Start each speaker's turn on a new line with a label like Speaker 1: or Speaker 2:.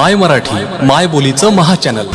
Speaker 1: माय मराठी माय बोलीचं महाचॅनल